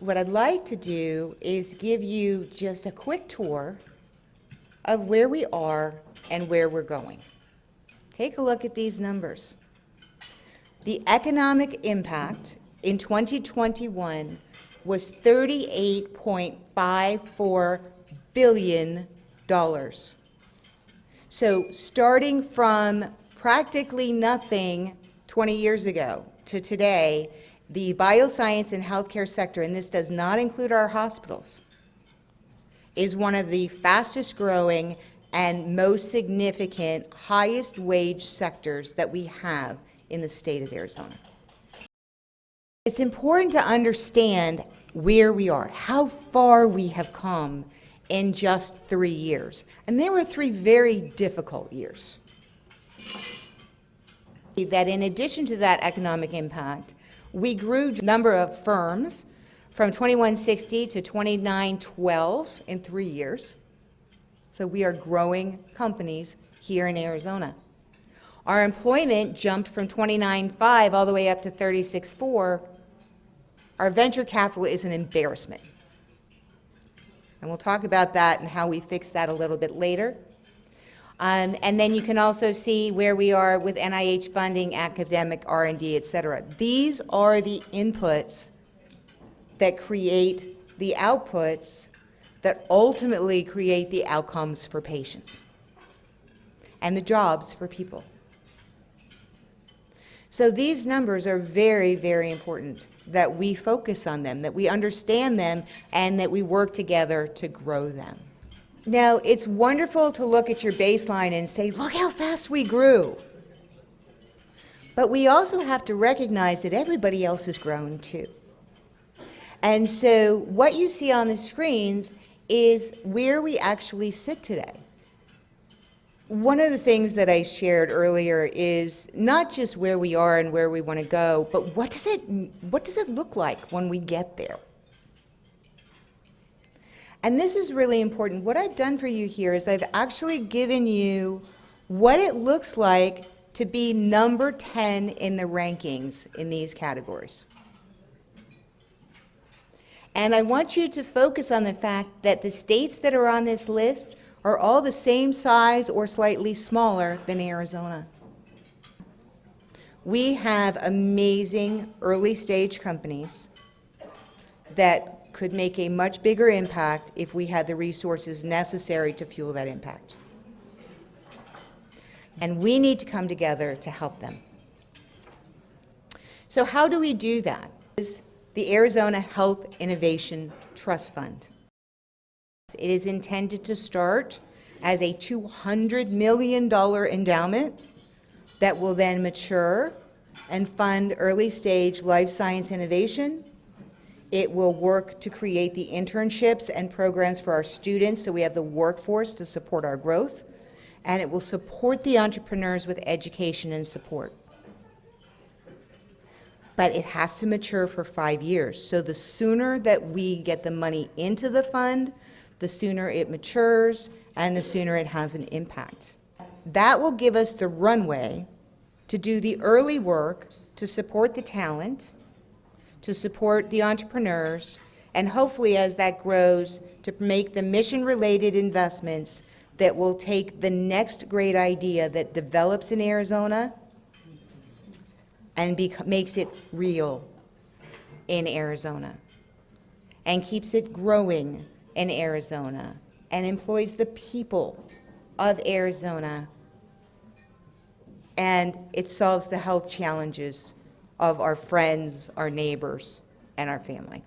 what I'd like to do is give you just a quick tour of where we are and where we're going. Take a look at these numbers. The economic impact in 2021 was $38.54 billion. So starting from practically nothing 20 years ago to today, the bioscience and healthcare sector, and this does not include our hospitals, is one of the fastest growing and most significant, highest wage sectors that we have in the state of Arizona. It's important to understand where we are, how far we have come in just three years. And they were three very difficult years. That in addition to that economic impact, we grew number of firms from 2160 to 2912 in three years. So we are growing companies here in Arizona. Our employment jumped from 29.5 all the way up to 36.4. Our venture capital is an embarrassment. And we'll talk about that and how we fix that a little bit later. Um, and then you can also see where we are with NIH funding, academic R&D, et cetera. These are the inputs that create the outputs that ultimately create the outcomes for patients and the jobs for people. So these numbers are very, very important that we focus on them, that we understand them, and that we work together to grow them. Now, it's wonderful to look at your baseline and say, look how fast we grew. But we also have to recognize that everybody else has grown too. And so what you see on the screens is where we actually sit today. One of the things that I shared earlier is not just where we are and where we want to go, but what does it, what does it look like when we get there? And this is really important. What I've done for you here is I've actually given you what it looks like to be number 10 in the rankings in these categories. And I want you to focus on the fact that the states that are on this list are all the same size or slightly smaller than Arizona. We have amazing early stage companies that could make a much bigger impact if we had the resources necessary to fuel that impact. And we need to come together to help them. So how do we do that? Is the Arizona Health Innovation Trust Fund. It is intended to start as a $200 million endowment that will then mature and fund early stage life science innovation it will work to create the internships and programs for our students so we have the workforce to support our growth. And it will support the entrepreneurs with education and support. But it has to mature for five years. So the sooner that we get the money into the fund, the sooner it matures and the sooner it has an impact. That will give us the runway to do the early work to support the talent to support the entrepreneurs, and hopefully as that grows, to make the mission-related investments that will take the next great idea that develops in Arizona and makes it real in Arizona and keeps it growing in Arizona and employs the people of Arizona and it solves the health challenges of our friends, our neighbors, and our family.